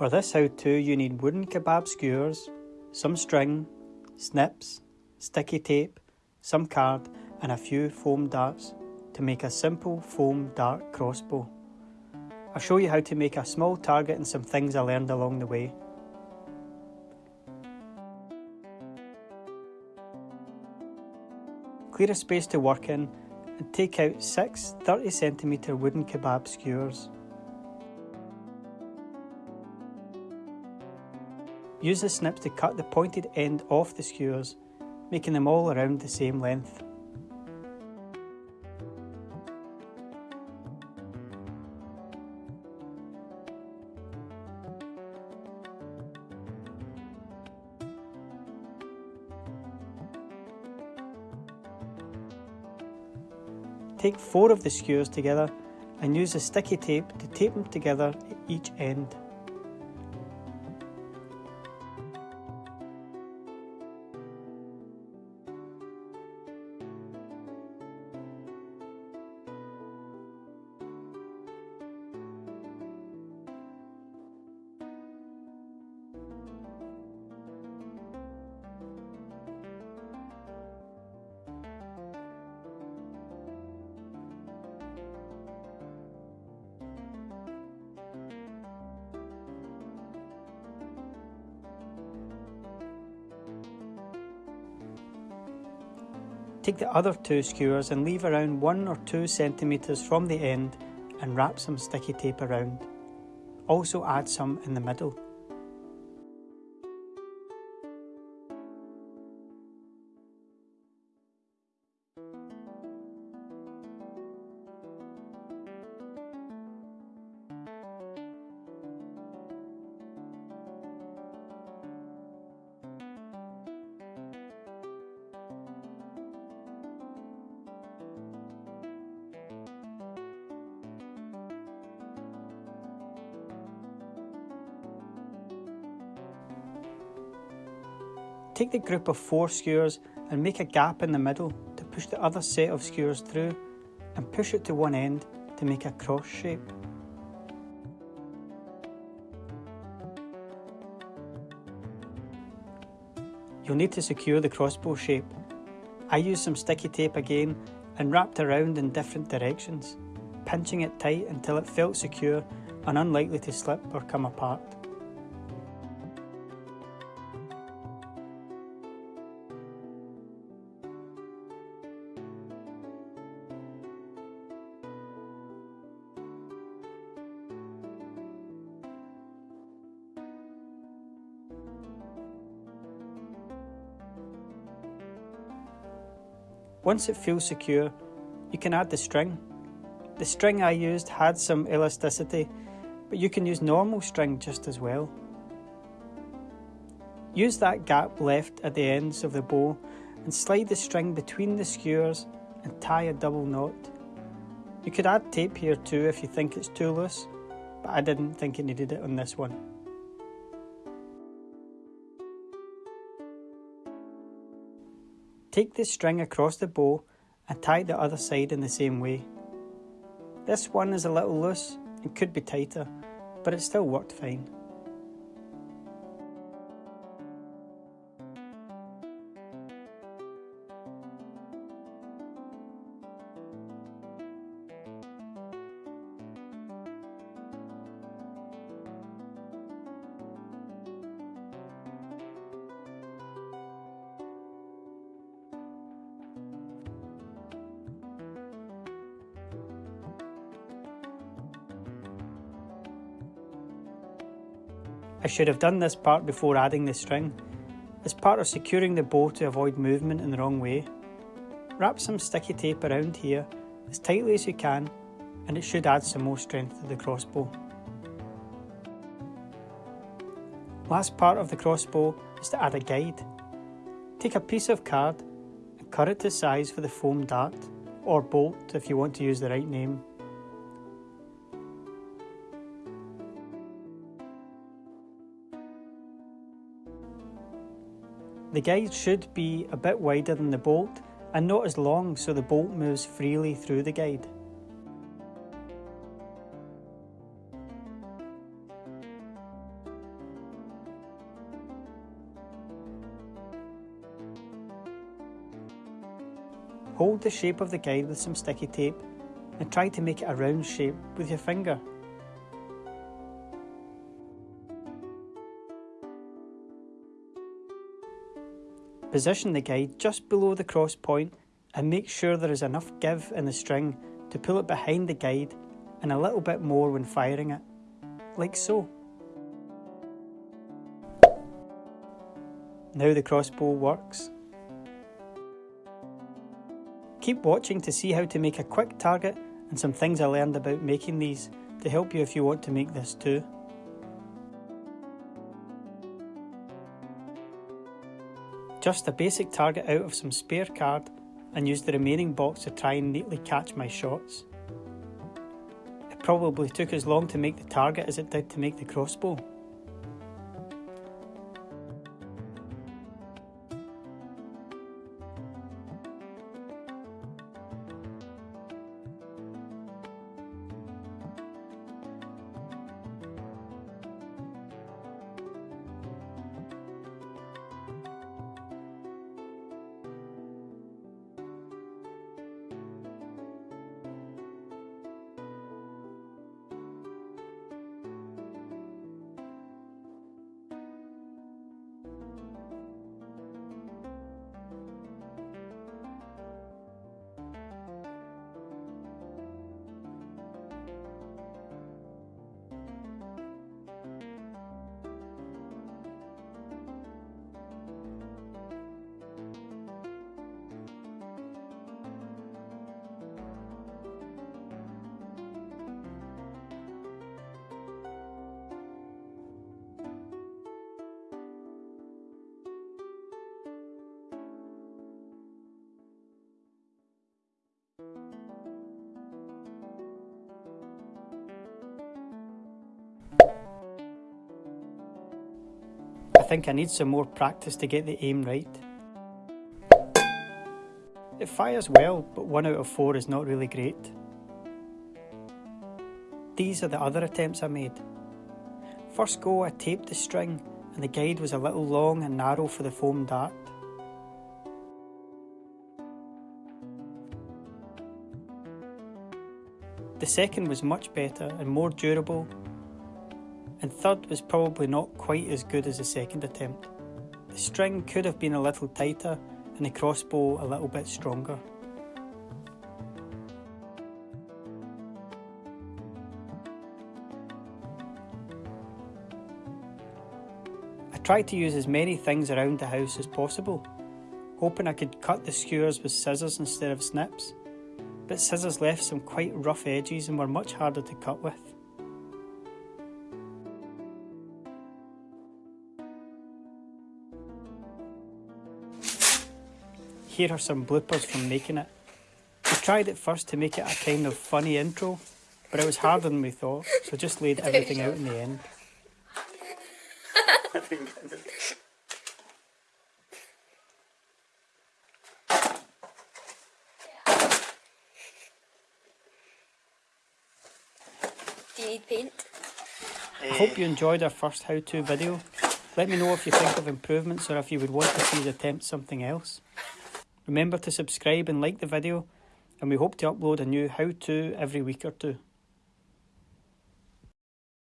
For this how-to you need wooden kebab skewers, some string, snips, sticky tape, some card and a few foam darts to make a simple foam dart crossbow. I'll show you how to make a small target and some things I learned along the way. Clear a space to work in and take out six 30cm wooden kebab skewers. Use the snips to cut the pointed end off the skewers, making them all around the same length. Take four of the skewers together and use a sticky tape to tape them together at each end. Take the other two skewers and leave around 1 or 2 centimetres from the end and wrap some sticky tape around. Also add some in the middle. Take the group of four skewers and make a gap in the middle to push the other set of skewers through and push it to one end to make a cross shape. You'll need to secure the crossbow shape. I used some sticky tape again and wrapped around in different directions, pinching it tight until it felt secure and unlikely to slip or come apart. Once it feels secure, you can add the string. The string I used had some elasticity, but you can use normal string just as well. Use that gap left at the ends of the bow and slide the string between the skewers and tie a double knot. You could add tape here too if you think it's too loose, but I didn't think it needed it on this one. Take the string across the bow and tie the other side in the same way. This one is a little loose and could be tighter, but it still worked fine. I should have done this part before adding the string. As part of securing the bow to avoid movement in the wrong way. Wrap some sticky tape around here as tightly as you can and it should add some more strength to the crossbow. Last part of the crossbow is to add a guide. Take a piece of card and cut it to size for the foam dart, or bolt if you want to use the right name. The guide should be a bit wider than the bolt and not as long so the bolt moves freely through the guide. Hold the shape of the guide with some sticky tape and try to make it a round shape with your finger. Position the guide just below the cross point and make sure there is enough give in the string to pull it behind the guide and a little bit more when firing it, like so. Now the crossbow works. Keep watching to see how to make a quick target and some things I learned about making these to help you if you want to make this too. Just a basic target out of some spare card and use the remaining box to try and neatly catch my shots. It probably took as long to make the target as it did to make the crossbow. Think I need some more practice to get the aim right. It fires well, but 1 out of 4 is not really great. These are the other attempts I made. First go I taped the string and the guide was a little long and narrow for the foam dart. The second was much better and more durable, and third was probably not quite as good as the second attempt. The string could have been a little tighter and the crossbow a little bit stronger. I tried to use as many things around the house as possible, hoping I could cut the skewers with scissors instead of snips but scissors left some quite rough edges and were much harder to cut with. Here are some bloopers from making it. We tried at first to make it a kind of funny intro, but it was harder than we thought, so just laid everything out in the end. Do you need paint? I hope you enjoyed our first how-to video. Let me know if you think of improvements or if you would want to see us attempt something else. Remember to subscribe and like the video and we hope to upload a new how-to every week or two.